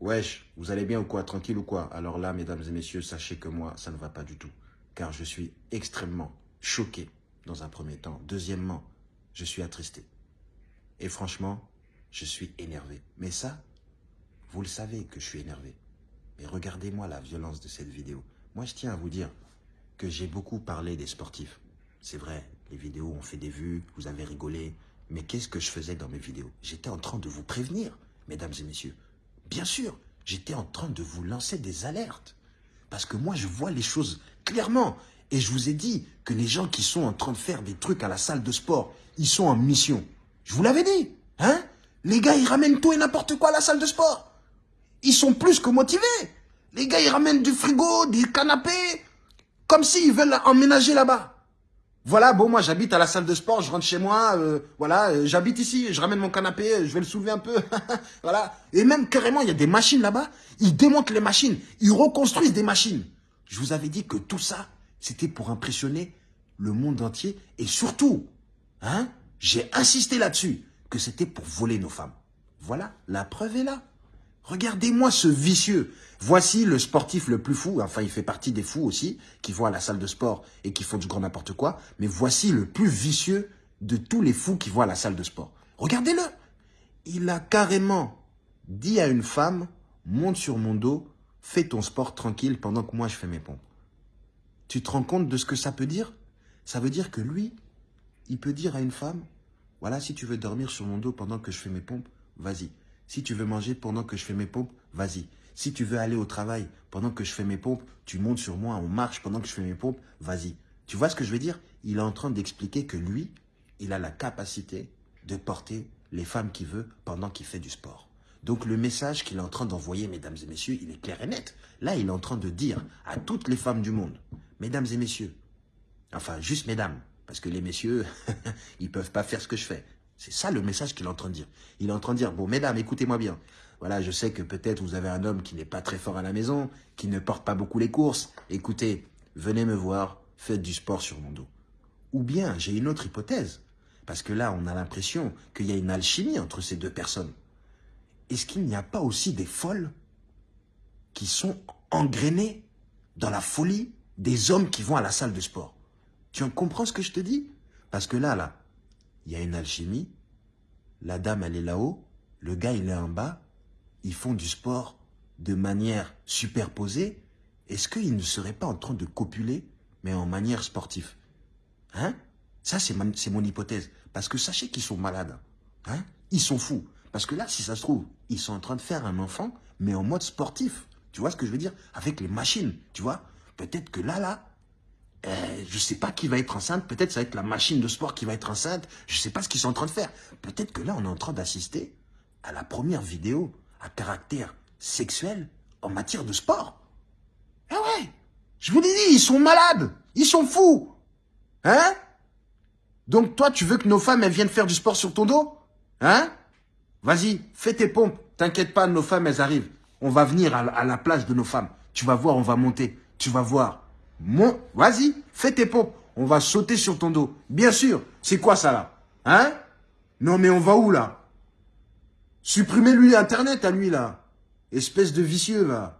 Wesh, vous allez bien ou quoi? Tranquille ou quoi? Alors là, mesdames et messieurs, sachez que moi, ça ne va pas du tout. Car je suis extrêmement choqué dans un premier temps. Deuxièmement, je suis attristé. Et franchement, je suis énervé. Mais ça, vous le savez que je suis énervé. Mais regardez-moi la violence de cette vidéo. Moi, je tiens à vous dire que j'ai beaucoup parlé des sportifs. C'est vrai, les vidéos ont fait des vues, vous avez rigolé. Mais qu'est-ce que je faisais dans mes vidéos? J'étais en train de vous prévenir, mesdames et messieurs. Bien sûr, j'étais en train de vous lancer des alertes. Parce que moi, je vois les choses clairement. Et je vous ai dit que les gens qui sont en train de faire des trucs à la salle de sport, ils sont en mission. Je vous l'avais dit. Hein? Les gars, ils ramènent tout et n'importe quoi à la salle de sport. Ils sont plus que motivés. Les gars, ils ramènent du frigo, des canapés, comme s'ils veulent emménager là-bas. Voilà, bon, moi j'habite à la salle de sport, je rentre chez moi, euh, voilà, euh, j'habite ici, je ramène mon canapé, je vais le soulever un peu, voilà. Et même carrément, il y a des machines là-bas, ils démontent les machines, ils reconstruisent des machines. Je vous avais dit que tout ça, c'était pour impressionner le monde entier et surtout, hein, j'ai insisté là-dessus, que c'était pour voler nos femmes. Voilà, la preuve est là. Regardez-moi ce vicieux. Voici le sportif le plus fou, enfin il fait partie des fous aussi, qui vont à la salle de sport et qui font du grand n'importe quoi, mais voici le plus vicieux de tous les fous qui vont à la salle de sport. Regardez-le Il a carrément dit à une femme, monte sur mon dos, fais ton sport tranquille pendant que moi je fais mes pompes. Tu te rends compte de ce que ça peut dire? Ça veut dire que lui, il peut dire à une femme, voilà, si tu veux dormir sur mon dos pendant que je fais mes pompes, vas-y. Si tu veux manger pendant que je fais mes pompes, vas-y. Si tu veux aller au travail pendant que je fais mes pompes, tu montes sur moi, on marche pendant que je fais mes pompes, vas-y. Tu vois ce que je veux dire? Il est en train d'expliquer que lui, il a la capacité de porter les femmes qu'il veut pendant qu'il fait du sport. Donc le message qu'il est en train d'envoyer, mesdames et messieurs, il est clair et net. Là, il est en train de dire à toutes les femmes du monde, mesdames et messieurs, enfin juste mesdames, parce que les messieurs, ils peuvent pas faire ce que je fais. C'est ça le message qu'il est en train de dire. Il est en train de dire, bon, mesdames, écoutez-moi bien. Voilà, je sais que peut-être vous avez un homme qui n'est pas très fort à la maison, qui ne porte pas beaucoup les courses. Écoutez, venez me voir, faites du sport sur mon dos. Ou bien, j'ai une autre hypothèse. Parce que là, on a l'impression qu'il y a une alchimie entre ces deux personnes. Est-ce qu'il n'y a pas aussi des folles qui sont engrainées dans la folie des hommes qui vont à la salle de sport? Tu en comprends ce que je te dis? Parce que là, là, il y a une alchimie, la dame elle est là-haut, le gars il est en bas, ils font du sport de manière superposée, est-ce qu'ils ne seraient pas en train de copuler, mais en manière sportive? Hein? Ça c'est mon hypothèse, parce que sachez qu'ils sont malades, hein? Ils sont fous, parce que là si ça se trouve, ils sont en train de faire un enfant, mais en mode sportif, tu vois ce que je veux dire? Avec les machines, tu vois? Peut-être que là, là, euh, je sais pas qui va être enceinte, peut-être ça va être la machine de sport qui va être enceinte, je sais pas ce qu'ils sont en train de faire. Peut-être que là, on est en train d'assister à la première vidéo à caractère sexuel en matière de sport. Eh ouais, je vous l'ai dit, ils sont malades, ils sont fous. Hein? Donc toi, tu veux que nos femmes, elles viennent faire du sport sur ton dos? Hein? Vas-y, fais tes pompes, t'inquiète pas, nos femmes, elles arrivent. On va venir à la place de nos femmes. Tu vas voir, on va monter, tu vas voir. Mon, vas-y, fais tes pompes. On va sauter sur ton dos. Bien sûr. C'est quoi ça là Hein Non mais on va où là Supprimez-lui Internet à lui là. Espèce de vicieux là.